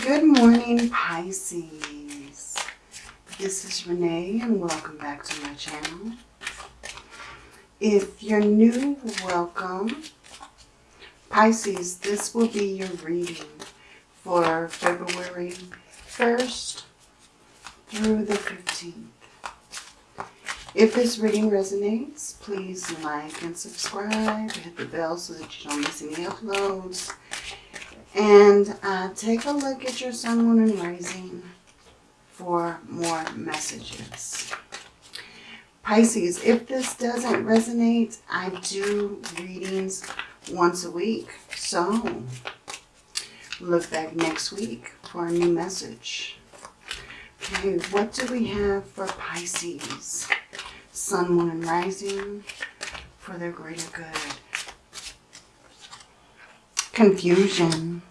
Good morning, Pisces. This is Renee and welcome back to my channel. If you're new, welcome. Pisces, this will be your reading for February 1st through the 15th. If this reading resonates, please like and subscribe. Hit the bell so that you don't miss any uploads. And uh, take a look at your sun, moon, and rising for more messages. Pisces, if this doesn't resonate, I do readings once a week. So look back next week for a new message. Okay, what do we have for Pisces? Sun, Moon, and Rising for their greater good. Confusion.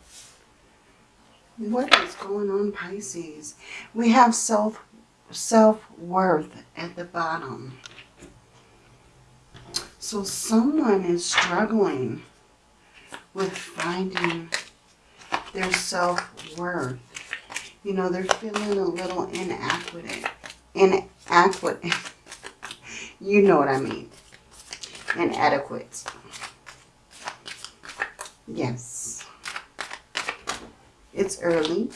What is going on, Pisces? We have self self-worth at the bottom. So someone is struggling with finding their self-worth. You know, they're feeling a little inadequate. Inadequate. you know what I mean. Inadequate. Yes. It's early.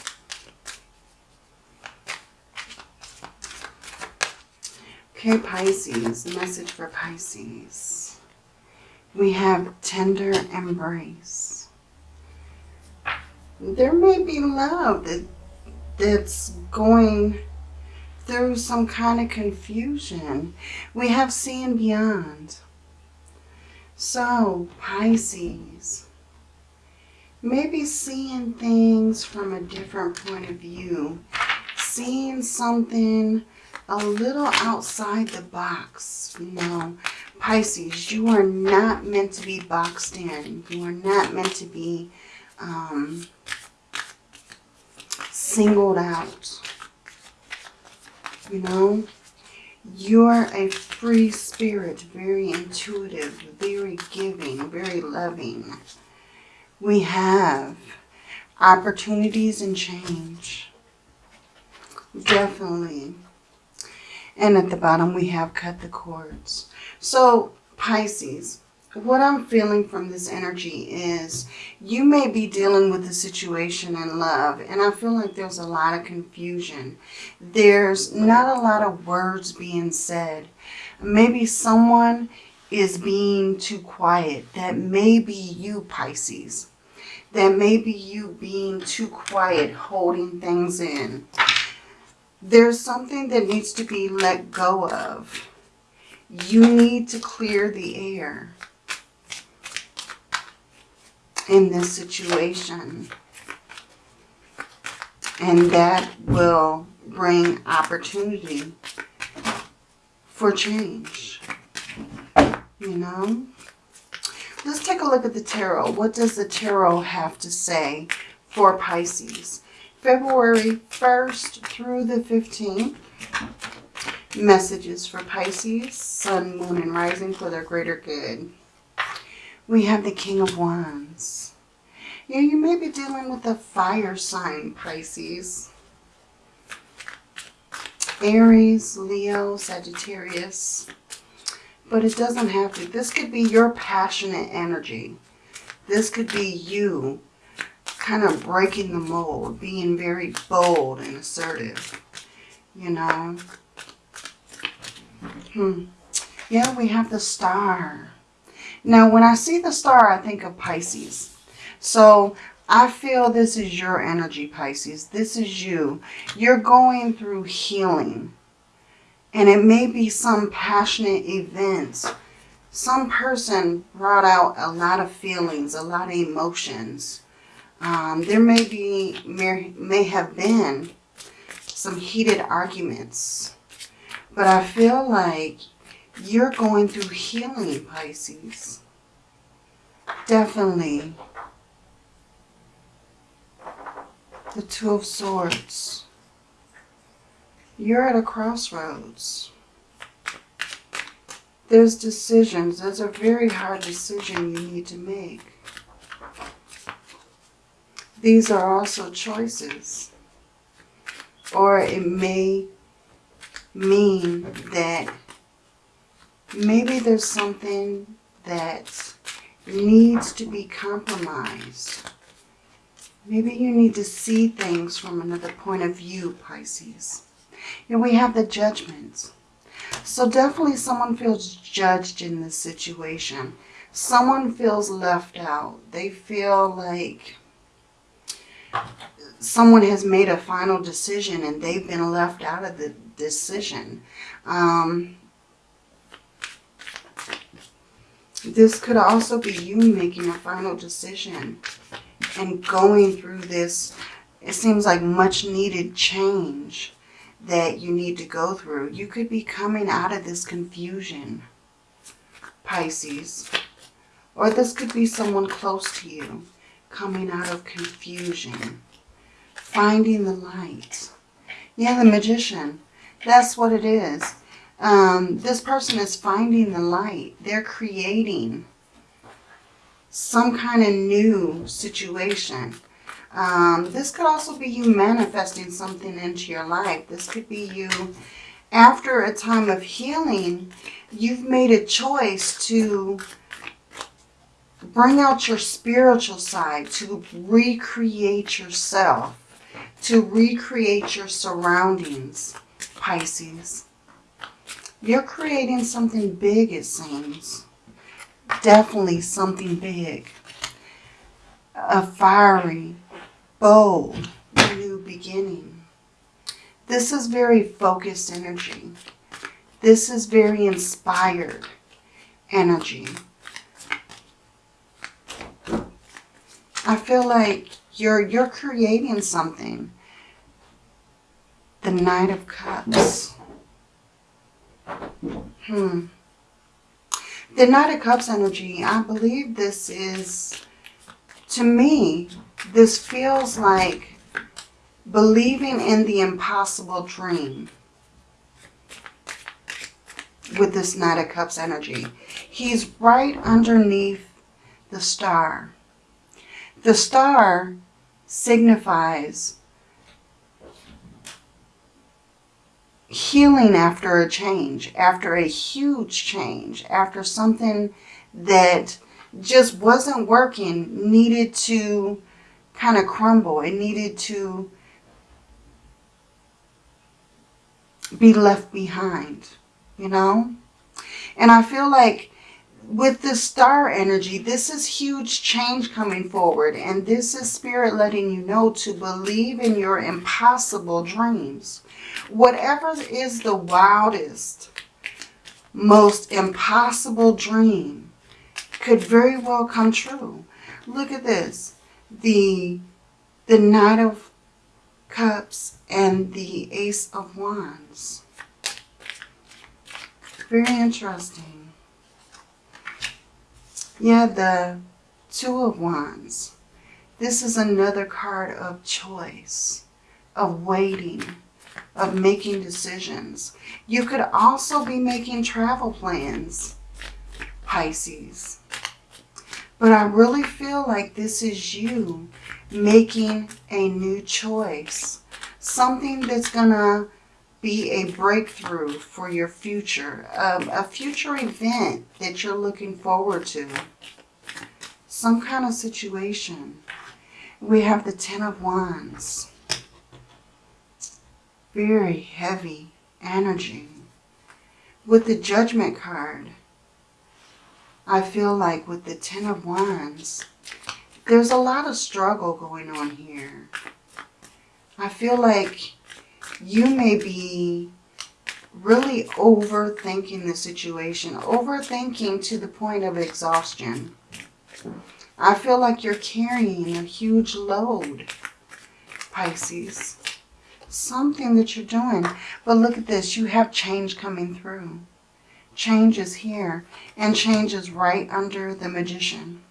Okay, Pisces, message for Pisces. We have tender embrace. There may be love that that's going through some kind of confusion. We have seeing beyond. So, Pisces, maybe seeing things from a different point of view, seeing something a little outside the box, you know. Pisces, you are not meant to be boxed in. You are not meant to be um, singled out. You know, you're a free spirit, very intuitive, very giving, very loving. We have opportunities and change. Definitely. And at the bottom we have cut the cords. So Pisces, what I'm feeling from this energy is you may be dealing with a situation in love and I feel like there's a lot of confusion. There's not a lot of words being said. Maybe someone is being too quiet. That may be you, Pisces. That may be you being too quiet, holding things in. There's something that needs to be let go of. You need to clear the air in this situation. And that will bring opportunity for change. You know? Let's take a look at the tarot. What does the tarot have to say for Pisces? February 1st through the 15th. Messages for Pisces, Sun, Moon, and Rising for their greater good. We have the King of Wands. Yeah, you may be dealing with a fire sign, Pisces. Aries, Leo, Sagittarius. But it doesn't have to. This could be your passionate energy. This could be you kind of breaking the mold, being very bold and assertive, you know. Hmm. Yeah, we have the star. Now, when I see the star, I think of Pisces. So, I feel this is your energy, Pisces. This is you. You're going through healing. And it may be some passionate events. Some person brought out a lot of feelings, a lot of emotions. Um, there may be, may, may have been some heated arguments. But I feel like you're going through healing, Pisces. Definitely. The Two of Swords. You're at a crossroads. There's decisions. There's a very hard decision you need to make. these are also choices. Or it may mean that maybe there's something that needs to be compromised. Maybe you need to see things from another point of view, Pisces. And we have the judgments. So definitely someone feels judged in this situation. Someone feels left out. They feel like someone has made a final decision and they've been left out of the decision. Um, this could also be you making a final decision and going through this, it seems like much needed change that you need to go through. You could be coming out of this confusion, Pisces. Or this could be someone close to you coming out of confusion, finding the light. Yeah, the magician. That's what it is. Um, this person is finding the light. They're creating some kind of new situation. Um, this could also be you manifesting something into your life. This could be you, after a time of healing, you've made a choice to bring out your spiritual side, to recreate yourself, to recreate your surroundings, Pisces. You're creating something big, it seems. Definitely something big. A fiery, bold, new beginning. This is very focused energy. This is very inspired energy. I feel like you're you're creating something. The Knight of Cups. Hmm. The Knight of Cups energy, I believe this is, to me, this feels like believing in the impossible dream with this Knight of Cups energy. He's right underneath the star. The star signifies healing after a change, after a huge change, after something that just wasn't working, needed to kind of crumble. It needed to be left behind, you know? And I feel like with the star energy, this is huge change coming forward. And this is spirit letting you know to believe in your impossible dreams. Whatever is the wildest, most impossible dream could very well come true. Look at this. The, the Knight of Cups and the Ace of Wands. Very interesting. Yeah, the Two of Wands. This is another card of choice, of waiting, of making decisions. You could also be making travel plans, Pisces. But I really feel like this is you making a new choice. Something that's going to be a breakthrough for your future. Um, a future event that you're looking forward to. Some kind of situation. We have the Ten of Wands very heavy energy. With the Judgment card, I feel like with the Ten of Wands, there's a lot of struggle going on here. I feel like you may be really overthinking the situation, overthinking to the point of exhaustion. I feel like you're carrying a huge load, Pisces something that you're doing. But look at this. You have change coming through. Change is here. And changes right under the magician.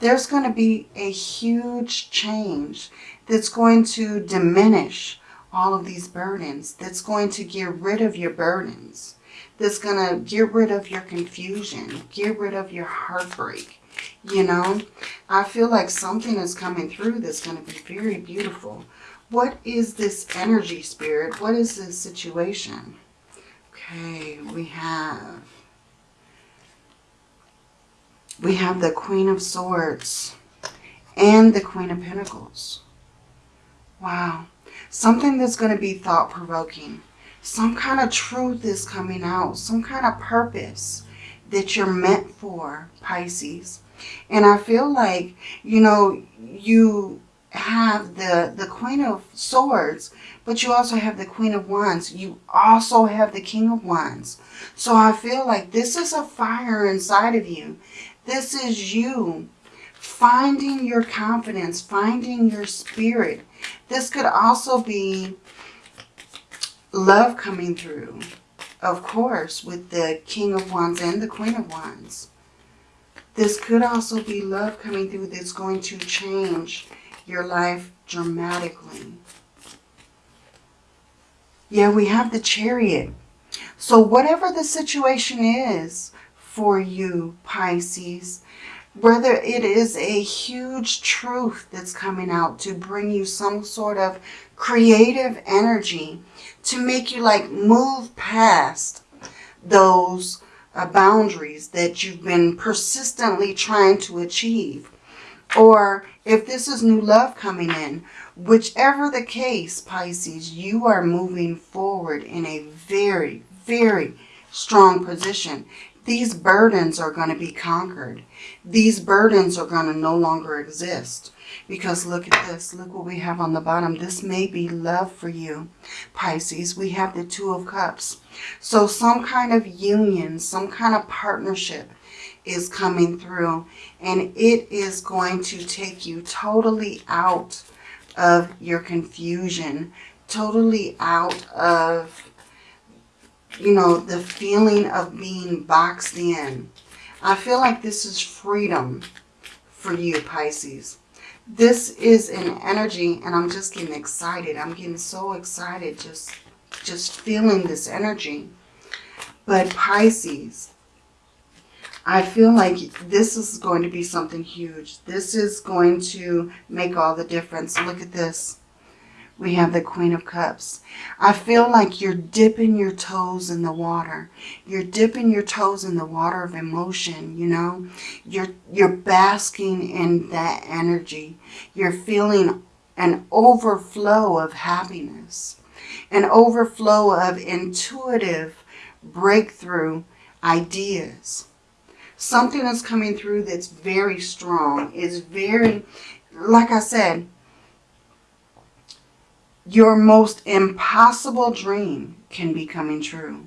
There's going to be a huge change that's going to diminish all of these burdens. That's going to get rid of your burdens. That's going to get rid of your confusion. Get rid of your heartbreak. You know, I feel like something is coming through that's going to be very beautiful. What is this energy, Spirit? What is this situation? Okay, we have... We have the Queen of Swords and the Queen of Pentacles. Wow. Something that's going to be thought-provoking. Some kind of truth is coming out. Some kind of purpose that you're meant for, Pisces. And I feel like, you know, you have the, the Queen of Swords, but you also have the Queen of Wands. You also have the King of Wands. So I feel like this is a fire inside of you. This is you finding your confidence, finding your spirit. This could also be love coming through, of course, with the King of Wands and the Queen of Wands. This could also be love coming through that's going to change your life dramatically. Yeah, we have the chariot. So whatever the situation is for you, Pisces, whether it is a huge truth that's coming out to bring you some sort of creative energy to make you like move past those uh, boundaries that you've been persistently trying to achieve. Or if this is new love coming in, whichever the case, Pisces, you are moving forward in a very, very strong position. These burdens are going to be conquered. These burdens are going to no longer exist. Because look at this. Look what we have on the bottom. This may be love for you, Pisces. We have the Two of Cups. So some kind of union, some kind of partnership is coming through. And it is going to take you totally out of your confusion. Totally out of you know, the feeling of being boxed in. I feel like this is freedom for you, Pisces. This is an energy, and I'm just getting excited. I'm getting so excited just, just feeling this energy. But Pisces, I feel like this is going to be something huge. This is going to make all the difference. Look at this we have the Queen of Cups. I feel like you're dipping your toes in the water. You're dipping your toes in the water of emotion, you know. You're, you're basking in that energy. You're feeling an overflow of happiness. An overflow of intuitive breakthrough ideas. Something is coming through that's very strong. Is very, like I said, your most impossible dream can be coming true.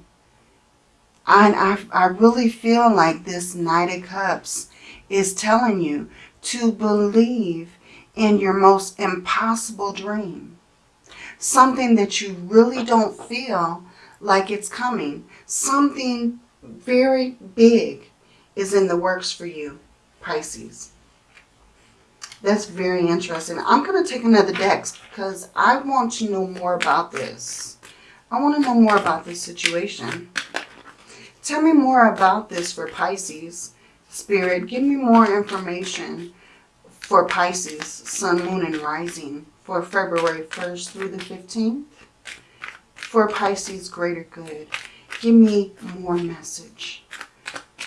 And I, I really feel like this Knight of Cups is telling you to believe in your most impossible dream. Something that you really don't feel like it's coming. Something very big is in the works for you, Pisces. That's very interesting. I'm going to take another deck because I want to know more about this. I want to know more about this situation. Tell me more about this for Pisces. Spirit, give me more information for Pisces, Sun, Moon, and Rising for February 1st through the 15th. For Pisces, greater good. Give me more message.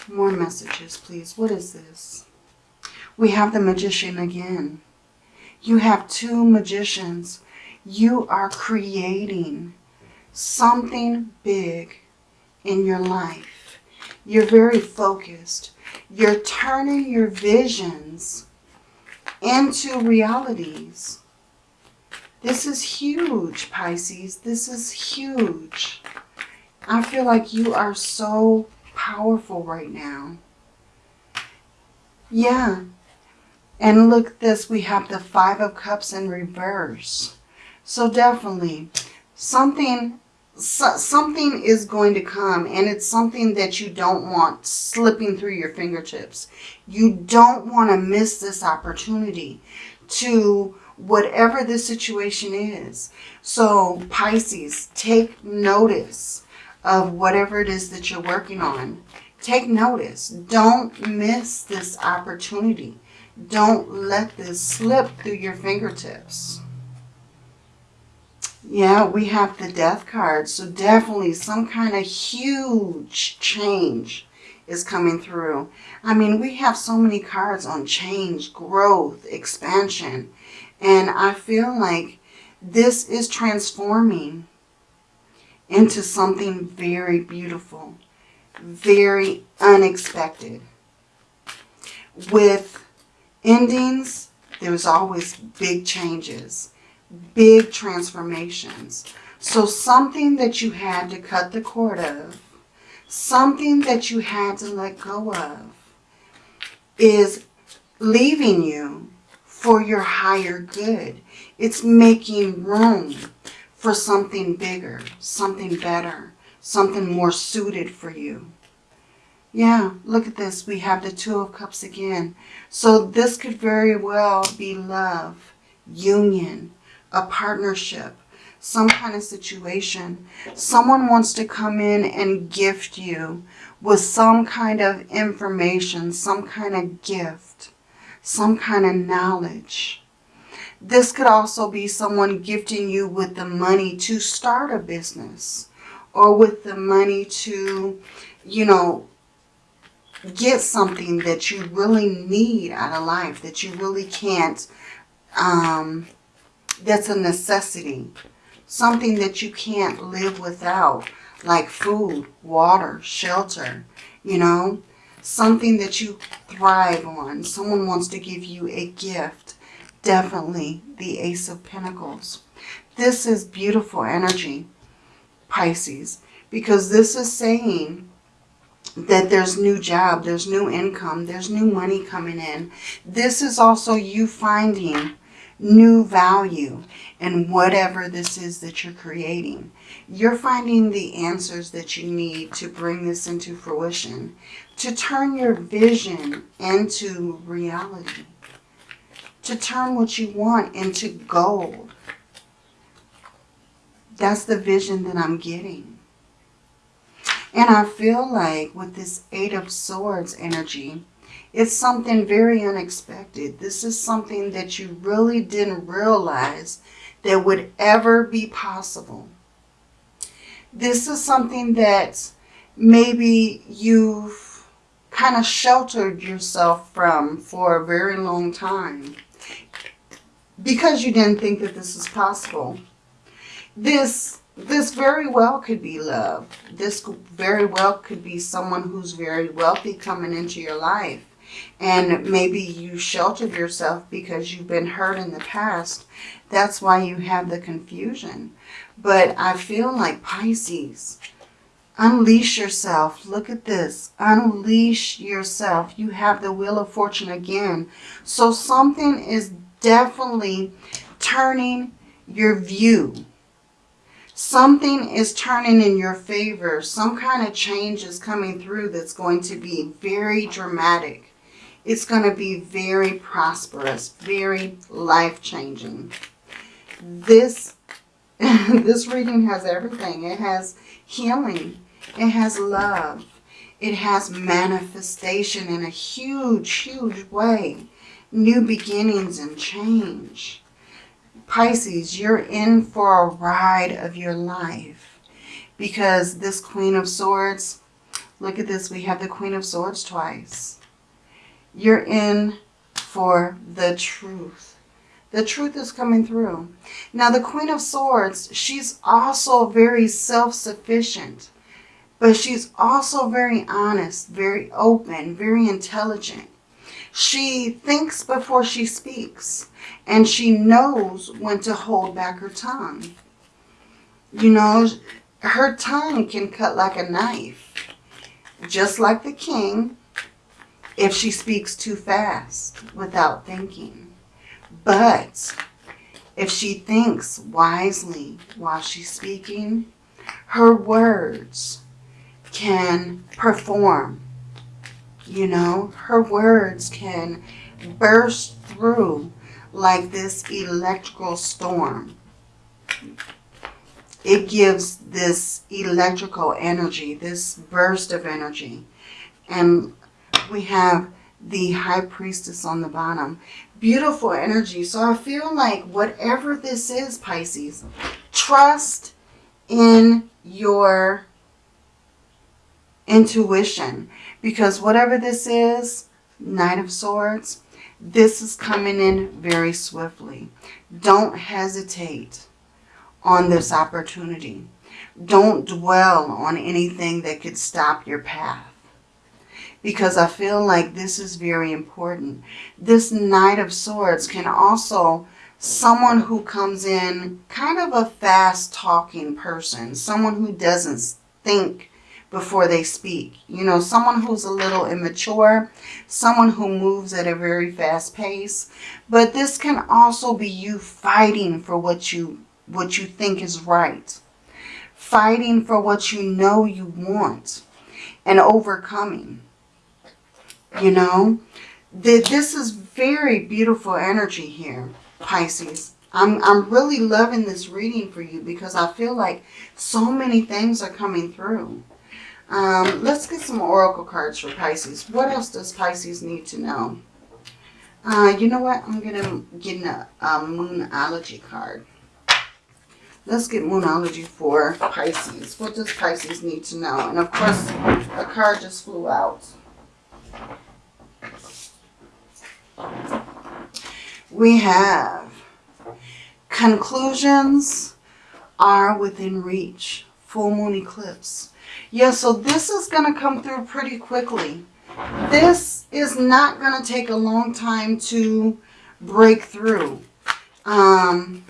More messages, please. What is this? We have the magician again. You have two magicians. You are creating something big in your life. You're very focused. You're turning your visions into realities. This is huge, Pisces. This is huge. I feel like you are so powerful right now. Yeah, and look this, we have the Five of Cups in reverse. So definitely, something so, something is going to come and it's something that you don't want slipping through your fingertips. You don't want to miss this opportunity to whatever the situation is. So Pisces, take notice of whatever it is that you're working on. Take notice. Don't miss this opportunity. Don't let this slip through your fingertips. Yeah, we have the death card. So definitely some kind of huge change is coming through. I mean, we have so many cards on change, growth, expansion. And I feel like this is transforming into something very beautiful, very unexpected. With endings, there's always big changes, big transformations. So something that you had to cut the cord of, something that you had to let go of, is leaving you for your higher good. It's making room for something bigger, something better, something more suited for you. Yeah, look at this. We have the Two of Cups again. So this could very well be love, union, a partnership, some kind of situation. Someone wants to come in and gift you with some kind of information, some kind of gift, some kind of knowledge. This could also be someone gifting you with the money to start a business or with the money to, you know, get something that you really need out of life, that you really can't, um, that's a necessity. Something that you can't live without, like food, water, shelter, you know, something that you thrive on. Someone wants to give you a gift definitely the Ace of Pentacles. This is beautiful energy, Pisces, because this is saying that there's new job, there's new income, there's new money coming in. This is also you finding new value in whatever this is that you're creating. You're finding the answers that you need to bring this into fruition, to turn your vision into reality to turn what you want into gold. That's the vision that I'm getting. And I feel like with this Eight of Swords energy, it's something very unexpected. This is something that you really didn't realize that would ever be possible. This is something that maybe you've kind of sheltered yourself from for a very long time because you didn't think that this was possible. This this very well could be love. This very well could be someone who's very wealthy coming into your life. And maybe you sheltered yourself because you've been hurt in the past. That's why you have the confusion. But I feel like Pisces, unleash yourself. Look at this. Unleash yourself. You have the Wheel of Fortune again. So something is definitely turning your view. Something is turning in your favor. Some kind of change is coming through that's going to be very dramatic. It's going to be very prosperous, very life-changing. This, this reading has everything. It has healing. It has love. It has manifestation in a huge, huge way new beginnings and change. Pisces, you're in for a ride of your life because this Queen of Swords, look at this, we have the Queen of Swords twice. You're in for the truth. The truth is coming through. Now, the Queen of Swords, she's also very self-sufficient, but she's also very honest, very open, very intelligent. She thinks before she speaks. And she knows when to hold back her tongue. You know, her tongue can cut like a knife. Just like the king, if she speaks too fast without thinking. But if she thinks wisely while she's speaking, her words can perform you know, her words can burst through like this electrical storm. It gives this electrical energy, this burst of energy. And we have the High Priestess on the bottom. Beautiful energy. So I feel like whatever this is, Pisces, trust in your intuition. Because whatever this is, Knight of Swords, this is coming in very swiftly. Don't hesitate on this opportunity. Don't dwell on anything that could stop your path. Because I feel like this is very important. This Knight of Swords can also, someone who comes in kind of a fast talking person. Someone who doesn't think before they speak. You know, someone who's a little immature, someone who moves at a very fast pace. But this can also be you fighting for what you what you think is right. Fighting for what you know you want and overcoming. You know, this is very beautiful energy here, Pisces. I'm, I'm really loving this reading for you because I feel like so many things are coming through. Um, let's get some oracle cards for Pisces. What else does Pisces need to know? Uh, you know what? I'm going to get a, a Moonology card. Let's get Moonology for Pisces. What does Pisces need to know? And of course, a card just flew out. We have conclusions are within reach. Full moon eclipse. Yeah, so this is going to come through pretty quickly. This is not going to take a long time to break through. Um,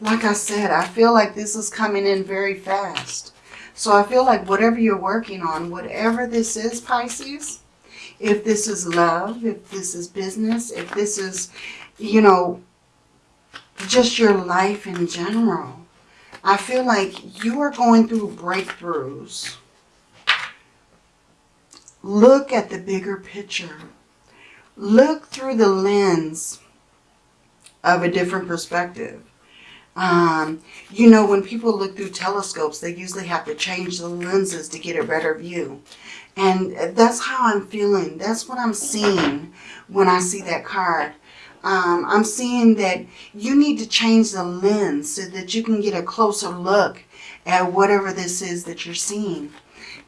like I said, I feel like this is coming in very fast. So I feel like whatever you're working on, whatever this is, Pisces, if this is love, if this is business, if this is, you know, just your life in general, I feel like you are going through breakthroughs. Look at the bigger picture. Look through the lens of a different perspective. Um, you know, when people look through telescopes, they usually have to change the lenses to get a better view. And that's how I'm feeling. That's what I'm seeing when I see that card. Um, I'm seeing that you need to change the lens so that you can get a closer look at whatever this is that you're seeing.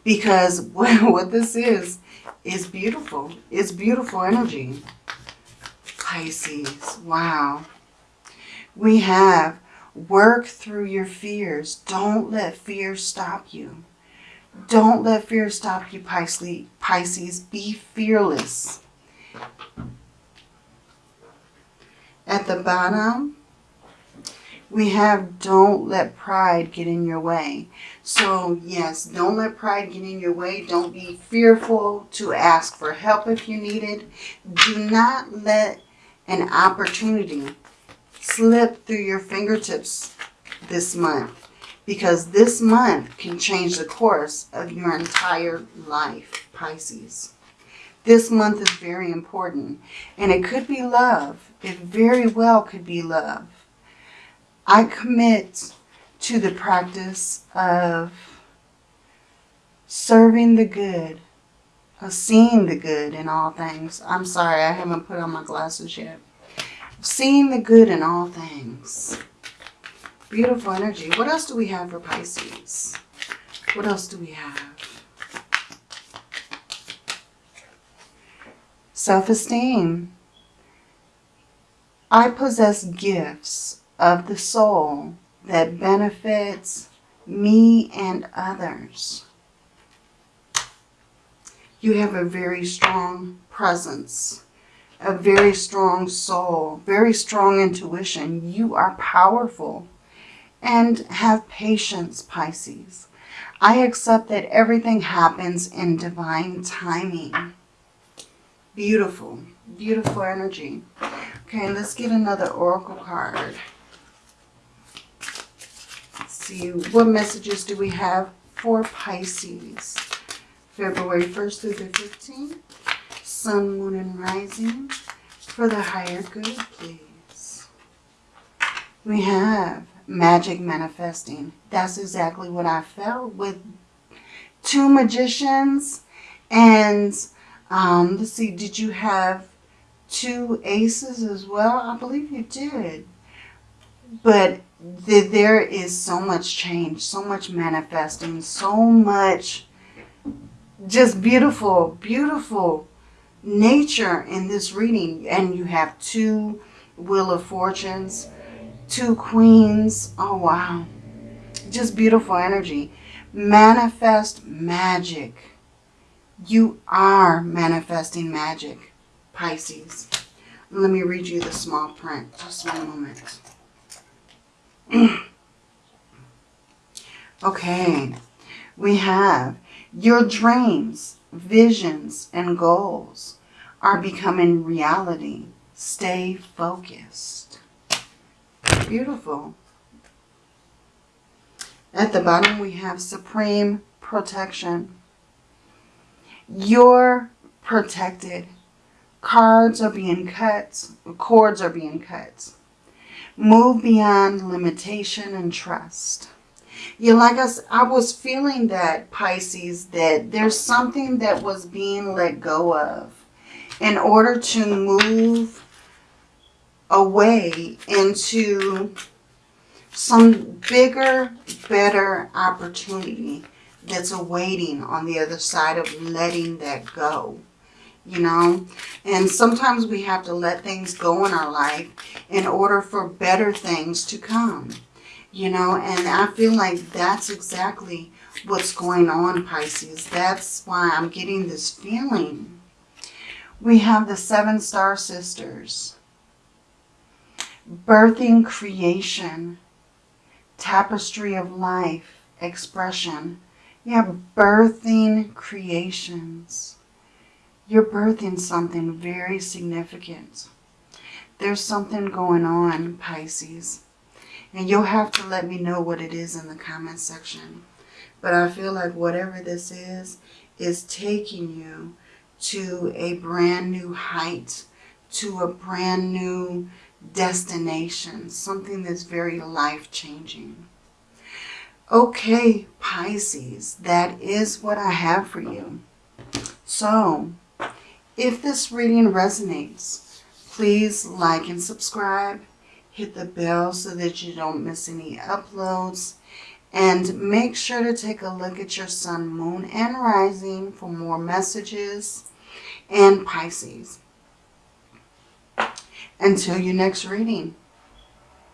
Because what this is, is beautiful. It's beautiful energy. Pisces. Wow. We have Work through your fears. Don't let fear stop you. Don't let fear stop you, Pisces. Be fearless. At the bottom, we have don't let pride get in your way. So yes, don't let pride get in your way. Don't be fearful to ask for help if you need it. Do not let an opportunity slip through your fingertips this month because this month can change the course of your entire life, Pisces. This month is very important and it could be love. It very well could be love. I commit to the practice of serving the good, of seeing the good in all things. I'm sorry, I haven't put on my glasses yet seeing the good in all things. Beautiful energy. What else do we have for Pisces? What else do we have? Self-esteem. I possess gifts of the soul that benefits me and others. You have a very strong presence a very strong soul, very strong intuition. You are powerful and have patience, Pisces. I accept that everything happens in divine timing. Beautiful, beautiful energy. Okay, let's get another oracle card. Let's see, what messages do we have for Pisces? February 1st through the 15th sun, moon, and rising for the higher good, please. We have magic manifesting. That's exactly what I felt with two magicians And um, let's see, did you have two aces as well? I believe you did. But the, there is so much change, so much manifesting, so much just beautiful, beautiful nature in this reading. And you have two Wheel of Fortunes, two Queens. Oh, wow. Just beautiful energy. Manifest magic. You are manifesting magic, Pisces. Let me read you the small print. Just one moment. okay. We have your dreams, visions, and goals are becoming reality. Stay focused. Beautiful. At the bottom, we have supreme protection. You're protected. Cards are being cut. Cords are being cut. Move beyond limitation and trust. You like us, I was feeling that, Pisces, that there's something that was being let go of in order to move away into some bigger, better opportunity that's awaiting on the other side of letting that go. You know, and sometimes we have to let things go in our life in order for better things to come. You know, and I feel like that's exactly what's going on, Pisces. That's why I'm getting this feeling. We have the Seven Star Sisters. Birthing creation. Tapestry of life. Expression. Yeah, birthing creations. You're birthing something very significant. There's something going on, Pisces. And you'll have to let me know what it is in the comment section. But I feel like whatever this is, is taking you to a brand new height, to a brand new destination, something that's very life-changing. Okay, Pisces, that is what I have for you. So, if this reading resonates, please like and subscribe. Hit the bell so that you don't miss any uploads. And make sure to take a look at your sun, moon, and rising for more messages and Pisces. Until your next reading,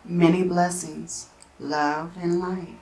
many blessings, love, and light.